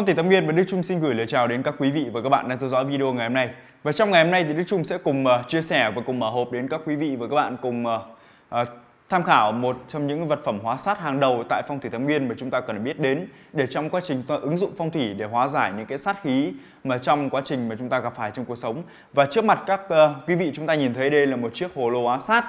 Phong thủy Tâm Nguyên và Đức Trung xin gửi lời chào đến các quý vị và các bạn đang theo dõi video ngày hôm nay. Và trong ngày hôm nay thì Đức Trung sẽ cùng uh, chia sẻ và cùng mở hộp đến các quý vị và các bạn cùng uh, uh, tham khảo một trong những vật phẩm hóa sát hàng đầu tại phong thủy Tâm Nguyên mà chúng ta cần biết đến để trong quá trình ứng dụng phong thủy để hóa giải những cái sát khí mà trong quá trình mà chúng ta gặp phải trong cuộc sống. Và trước mặt các uh, quý vị chúng ta nhìn thấy đây là một chiếc hồ lô hóa sát.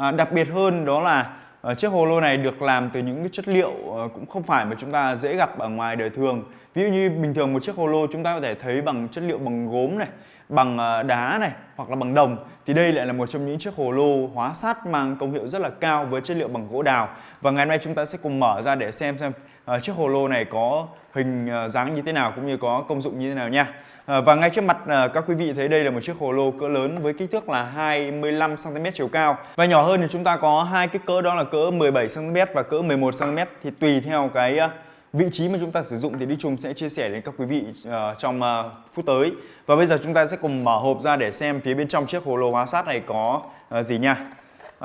Uh, đặc biệt hơn đó là Ờ, chiếc hồ lô này được làm từ những cái chất liệu ờ, cũng không phải mà chúng ta dễ gặp ở ngoài đời thường. Ví dụ như bình thường một chiếc hồ lô chúng ta có thể thấy bằng chất liệu bằng gốm này, bằng ờ, đá này hoặc là bằng đồng. Thì đây lại là một trong những chiếc hồ lô hóa sát mang công hiệu rất là cao với chất liệu bằng gỗ đào. Và ngày hôm nay chúng ta sẽ cùng mở ra để xem xem uh, chiếc hồ lô này có hình uh, dáng như thế nào cũng như có công dụng như thế nào nha. Uh, và ngay trước mặt uh, các quý vị thấy đây là một chiếc hồ lô cỡ lớn với kích thước là 25 cm chiều cao. Và nhỏ hơn thì chúng ta có hai cái cỡ đó là cỡ 17 cm và cỡ 11 cm thì tùy theo cái uh, vị trí mà chúng ta sử dụng thì Đi Trung sẽ chia sẻ đến các quý vị uh, trong uh, phút tới. Và bây giờ chúng ta sẽ cùng mở hộp ra để xem phía bên trong chiếc hồ lô hóa sát này có uh, gì nha.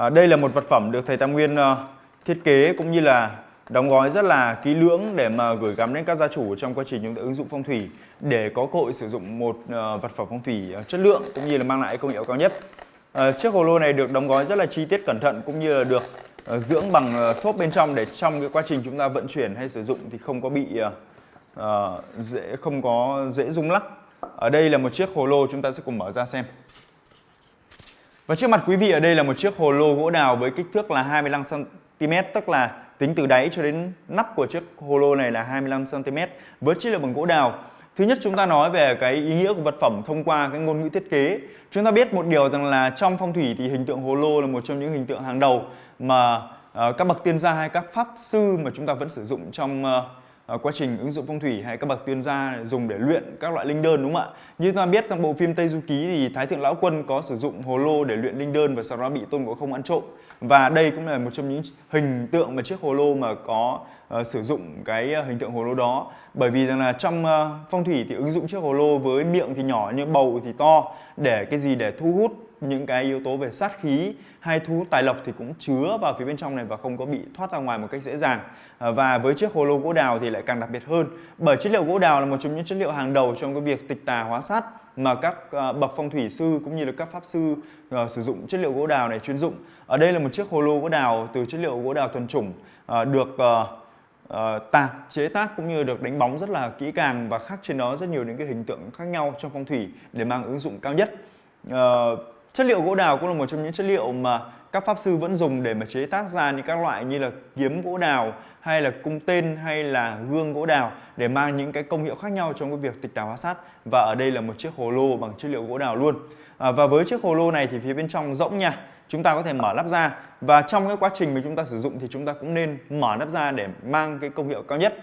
Uh, đây là một vật phẩm được thầy Tam Nguyên uh, thiết kế cũng như là đóng gói rất là kỹ lưỡng để mà gửi gắm đến các gia chủ trong quá trình chúng ta ứng dụng phong thủy để có cơ hội sử dụng một ờ, vật phẩm phong thủy ờ, chất lượng cũng như là mang lại công hiệu cao nhất ờ, chiếc hồ lô này được đóng gói rất là chi tiết cẩn thận cũng như là được dưỡng bằng xốp bên trong để trong cái quá trình chúng ta vận chuyển hay sử dụng thì không có bị uh, dễ không có dễ rung lắc. Ở đây là một chiếc hồ lô chúng ta sẽ cùng mở ra xem. Và trước mặt quý vị ở đây là một chiếc hồ lô gỗ đào với kích thước là 25 cm tức là tính từ đáy cho đến nắp của chiếc holo này là 25 cm với chất liệu bằng gỗ đào. Thứ nhất, chúng ta nói về cái ý nghĩa của vật phẩm thông qua cái ngôn ngữ thiết kế. Chúng ta biết một điều rằng là trong phong thủy thì hình tượng hồ lô là một trong những hình tượng hàng đầu mà ờ, các bậc tiên gia hay các pháp sư mà chúng ta vẫn sử dụng trong ờ, Ờ, quá trình ứng dụng phong thủy hay các bậc tiên gia dùng để luyện các loại linh đơn đúng không ạ? Như chúng ta biết trong bộ phim Tây Du Ký thì Thái Thượng Lão Quân có sử dụng hồ lô để luyện linh đơn và sau đó bị Tôn Ngộ Không ăn trộm. Và đây cũng là một trong những hình tượng mà chiếc hồ lô mà có uh, sử dụng cái ờ, hình tượng hồ lô đó. Bởi vì rằng là trong uh, phong thủy thì ứng dụng chiếc hồ lô với miệng thì nhỏ nhưng bầu thì to để cái gì để thu hút những cái yếu tố về sát khí hay thu hút tài lộc thì cũng chứa vào phía bên trong này và không có bị thoát ra ngoài một cách dễ dàng. À, và với chiếc hồ lô gỗ đào thì lại càng đặc biệt hơn. Bởi chất liệu gỗ đào là một trong những chất liệu hàng đầu trong cái việc tịch tà hóa sát mà các à, bậc phong thủy sư cũng như là các pháp sư uh, sử dụng chất liệu gỗ đào này chuyên dụng. Ở đây là một chiếc hồ lô gỗ đào từ chất liệu gỗ đào thuần chủng uh, được uh, uh, tạc chế tác cũng như được đánh bóng rất là kỹ càng và khắc trên đó rất nhiều những cái hình tượng khác nhau trong phong thủy để mang ứng dụng cao nhất. Uh, Chất liệu gỗ đào cũng là một trong những chất liệu mà các pháp sư vẫn dùng để mà chế tác ra những các loại như là kiếm gỗ đào hay là cung tên hay là gương gỗ đào để mang những cái công hiệu khác nhau trong cái việc tịch tà hóa sát và ở đây là một chiếc hồ lô bằng chất liệu gỗ đào luôn. À, và với chiếc hồ lô này thì phía bên trong rỗng nha chúng ta có thể mở nắp ra. Và trong cái quá trình mà chúng ta sử dụng thì chúng ta cũng nên mở nắp ra để mang cái công hiệu cao nhất.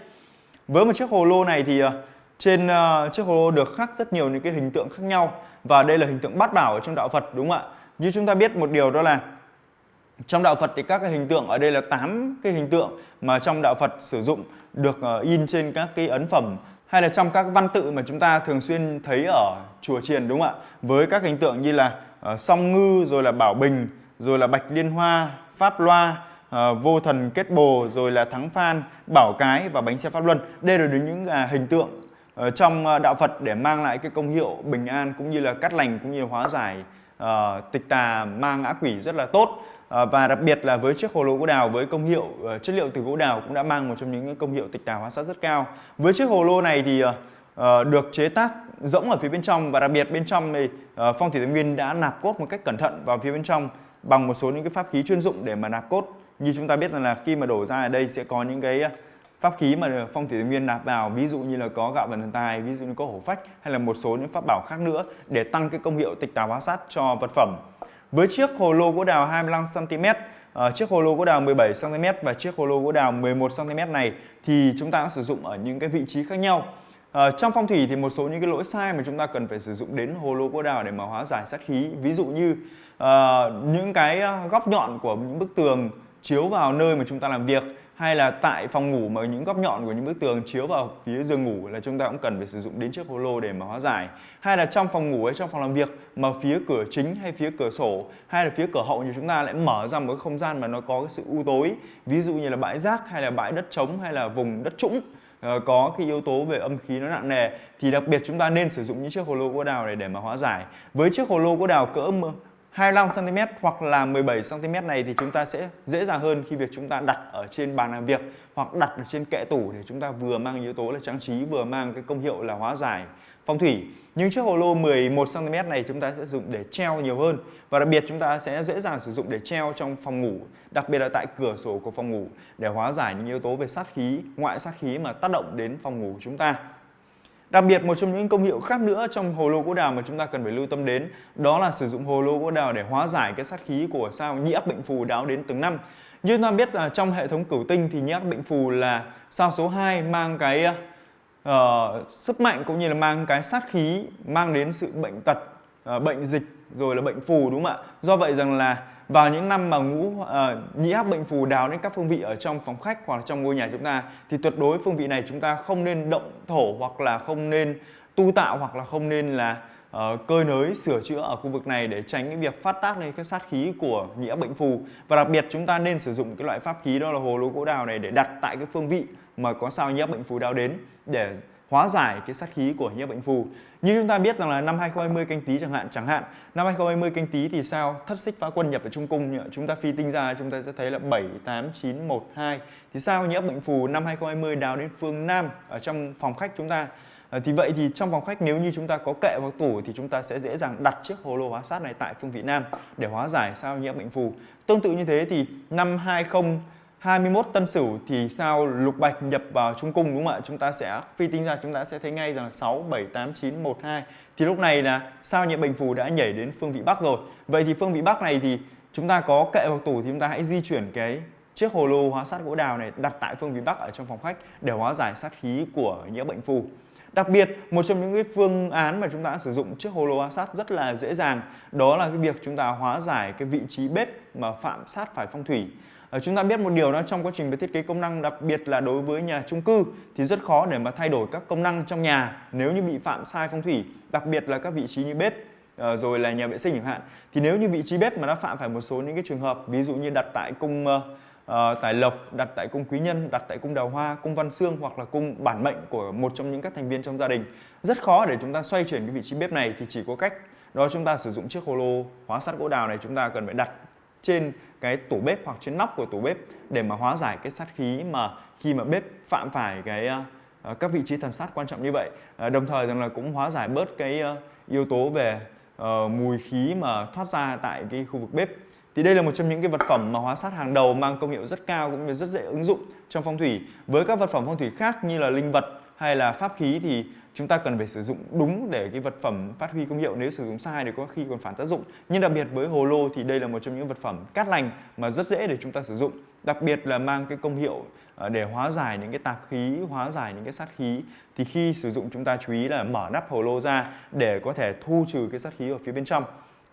Với một chiếc hồ lô này thì à, trên uh, chiếc hồ lô được khắc rất nhiều những cái hình tượng khác nhau và đây là hình tượng bát bảo ở trong đạo Phật đúng không ạ? Như chúng ta biết một điều đó là trong đạo Phật thì các cái hình tượng ở đây là 8 cái hình tượng mà trong đạo Phật sử dụng được uh, in trên các cái ấn phẩm hay là trong các văn tự mà chúng ta thường xuyên thấy ở chùa chiền đúng không ạ? Với các hình tượng như là uh, song ngư rồi là bảo bình rồi là bạch liên hoa, pháp loa, uh, vô thần kết bồ rồi là thắng phan, bảo cái và bánh xe pháp luân. Đây là những uh, hình tượng Ờ, trong ờ, đạo Phật để mang lại cái công hiệu bình an cũng như là cắt lành cũng như hóa giải uh, tịch tà mang ngã quỷ rất là tốt. Uh, và đặc biệt là với chiếc hồ lô gỗ đào với công hiệu uh, chất liệu từ gỗ đào cũng đã mang một trong những công hiệu tịch tà hóa sát rất cao. Với chiếc hồ lô này thì uh, được chế tác rỗng ở phía bên trong và đặc biệt bên trong thì uh, phong thủy thái nguyên đã nạp cốt một cách cẩn thận vào phía bên trong bằng một số những cái pháp khí chuyên dụng để mà nạp cốt. Như chúng ta biết rằng là khi mà đổ ra ở đây sẽ có những cái pháp khí mà phong thủy nguyên nạp vào ví dụ như là có gạo vận thần tài ví dụ như có hổ phách hay là một số những pháp bảo khác nữa để tăng cái công hiệu tịch tà hóa sát cho vật phẩm. Với chiếc hồ lô gỗ đào 25 cm uh, chiếc hồ lô gỗ đào 17 cm và chiếc hồ lô gỗ đào 11 cm này thì chúng ta sử dụng ở những cái vị trí khác nhau. Uh, trong phong thủy thì một số những cái lỗi sai mà chúng ta cần phải sử dụng đến hồ lô gỗ đào để mà hóa giải sát khí. Ví dụ như uh, những cái ờ, góc nhọn của những bức tường chiếu vào nơi mà chúng ta làm việc hay là tại phòng ngủ mà những góc nhọn của những bức tường chiếu vào phía giường ngủ là chúng ta cũng cần phải sử dụng đến chiếc holo để mà hóa giải. Hay là trong phòng ngủ hay trong phòng làm việc mà phía cửa chính hay phía cửa sổ hay là phía cửa hậu như chúng ta lại mở ra một cái không gian mà nó có cái sự u tối. Ví dụ như là bãi rác hay là bãi đất trống hay là vùng đất trũng ờ, có cái yếu tố về âm khí nó nặng nề thì đặc biệt chúng ta nên sử dụng những chiếc hồ lô gỗ đào này để mà hóa giải. Với chiếc hồ lô gỗ đào cỡ 25 cm hoặc là 17 cm này thì chúng ta sẽ dễ dàng hơn khi việc chúng ta đặt ở trên bàn làm việc hoặc đặt ở trên kệ tủ để chúng ta vừa mang yếu tố là trang trí vừa mang cái công hiệu là hóa giải phong thủy. Nhưng chiếc hồ lô 11 cm này chúng ta sẽ dùng để treo nhiều hơn và đặc biệt chúng ta sẽ dễ dàng sử dụng để treo trong phòng ngủ, đặc biệt là tại cửa sổ của phòng ngủ để hóa giải những yếu tố về sát khí, ngoại sát khí mà tác động đến phòng ngủ của chúng ta. Đặc biệt một trong những công hiệu khác nữa trong hồ lô gỗ đào mà chúng ta cần phải lưu tâm đến đó là sử dụng hồ lô gỗ đào để hóa giải cái sát khí của sao nhĩ áp bệnh phù đáo đến từng năm. Như chúng ta biết là trong hệ thống cửu tinh thì nhĩ áp bệnh phù là sao số 2 mang cái uh, sức mạnh cũng như là mang cái sát khí mang đến sự bệnh tật, À, bệnh dịch rồi là bệnh phù đúng không ạ? Do vậy rằng là vào những năm mà ngũ à, uh, nhĩ áp bệnh phù đào đến các phương vị ở trong phòng khách hoặc là trong ngôi nhà chúng ta thì tuyệt đối phương vị này chúng ta không nên động thổ hoặc là không nên tu tạo hoặc là không nên là ờ, uh, cơi nới sửa chữa ở khu vực này để tránh cái việc phát tác lên cái sát khí của nhĩ áp bệnh phù và đặc biệt chúng ta nên sử dụng cái loại pháp khí đó là hồ lô gỗ đào này để đặt tại cái phương vị mà có sao nhĩ áp bệnh phù đào đến để hóa giải cái sát khí của nhiếp bệnh phù. Như chúng ta biết rằng là năm 2020 canh tí chẳng hạn, chẳng hạn năm 2020 canh tí thì sao? Thất xích phá quân nhập ở trung cung chúng ta phi tinh ra chúng ta sẽ thấy là 7 8 9 1 2. Thì sao nhiếp bệnh phù năm 2020 đào đến phương Nam ở trong phòng khách chúng ta À, thì vậy thì trong phòng khách nếu như chúng ta có kệ hoặc tủ thì chúng ta sẽ dễ dàng đặt chiếc hồ lô hóa sát này tại phương vị Nam để hóa giải sao nhiễm bệnh phù. Tương tự như thế thì năm 20 21 tân sửu thì sao? Lục bạch nhập vào trung cung đúng không ạ? Chúng ta sẽ phi tính ra chúng ta sẽ thấy ngay rằng là 6, 7, 8, 9, 1, 2 Thì lúc này là sao nhiệm bình phù đã nhảy đến phương vị Bắc rồi? Vậy thì phương vị Bắc này thì chúng ta có kệ hoặc tủ thì chúng ta hãy di chuyển cái chiếc hồ lô hóa sát gỗ đào này đặt tại phương vị Bắc ở trong phòng khách để hóa giải sát khí của nhiễm bệnh phù Đặc biệt, một trong những cái phương án mà chúng ta sử dụng chiếc hồ lô hóa sát rất là dễ dàng đó là cái việc chúng ta hóa giải cái vị trí bếp mà phạm sát phải phong thủy. Ờ, chúng ta biết một điều đó trong quá trình về thiết kế công năng đặc biệt là đối với nhà chung cư thì rất khó để mà thay đổi các công năng trong nhà nếu như bị phạm sai phong thủy đặc biệt là các vị trí như bếp ờ, rồi là nhà vệ sinh chẳng hạn. Thì nếu như vị trí bếp mà nó phạm phải một số những cái trường hợp ví dụ như đặt tại cung uh, uh, tài lộc đặt tại cung quý nhân đặt tại cung đào hoa cung văn xương hoặc là cung bản mệnh của một trong những các thành viên trong gia đình rất khó để chúng ta xoay chuyển cái vị trí bếp này. Thì chỉ có cách đó chúng ta sử dụng chiếc hồ lô hóa sắt gỗ đào này chúng ta cần phải đặt trên cái tủ bếp hoặc trên nóc của tủ bếp để mà hóa giải cái sát khí mà khi mà bếp phạm phải cái uh, các vị trí thần sát quan trọng như vậy. Uh, đồng thời rằng là cũng hóa giải bớt cái uh, yếu tố về uh, mùi khí mà thoát ra tại cái khu vực bếp. Thì đây là một trong những cái vật phẩm mà hóa sát hàng đầu mang công hiệu rất cao cũng như rất dễ ứng dụng trong phong thủy. Với các vật phẩm phong thủy khác như là linh vật hay là pháp khí thì chúng ta cần phải sử dụng đúng để cái vật phẩm phát huy công hiệu. Nếu sử dụng sai thì có khi còn phản tác dụng. Nhưng đặc biệt với hồ lô thì đây là một trong những vật phẩm cát lành mà rất dễ để chúng ta sử dụng. Đặc biệt là mang cái công hiệu ờ, để hóa giải những cái tạp khí, hóa giải những cái sát khí. Thì khi sử dụng chúng ta chú ý là mở nắp hồ lô ra để có thể thu trừ cái sát khí ở phía bên trong.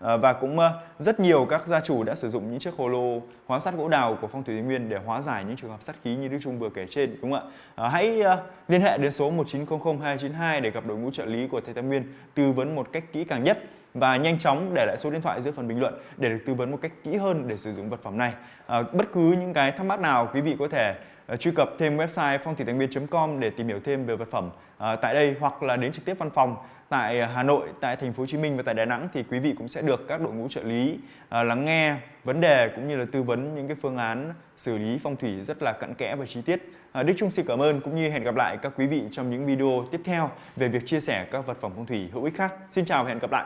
Ờ, và cũng ờ, rất nhiều các gia chủ đã sử dụng những chiếc hồ lô hóa sắt gỗ đào của phong thủy Tây Nguyên để hóa giải những trường hợp sát khí như Đức Trung vừa kể trên đúng không ạ? Ờ, hãy liên hệ đến số 1900 292 để gặp đội ngũ trợ lý của thầy Tam Nguyên tư vấn một cách kỹ càng nhất và nhanh chóng để lại số điện thoại dưới phần bình luận để được tư vấn một cách kỹ hơn để sử dụng vật phẩm này. À, bất cứ những cái thắc mắc nào quý vị có thể uh, truy cập thêm website phong thủy com để tìm hiểu thêm về vật phẩm uh, tại đây hoặc là đến trực tiếp văn phòng tại à, Hà Nội, tại thành phố Hồ Chí Minh và tại Đà Nẵng thì quý vị cũng sẽ được các đội ngũ trợ lý à, lắng nghe vấn đề cũng như là tư vấn những cái phương án xử lý phong thủy rất là cặn kẽ và chi tiết. À, Đức Trung xin cảm ơn cũng như hẹn gặp lại các quý vị trong những video tiếp theo về việc chia sẻ các vật phẩm phong thủy hữu ích khác. Xin chào và hẹn gặp lại.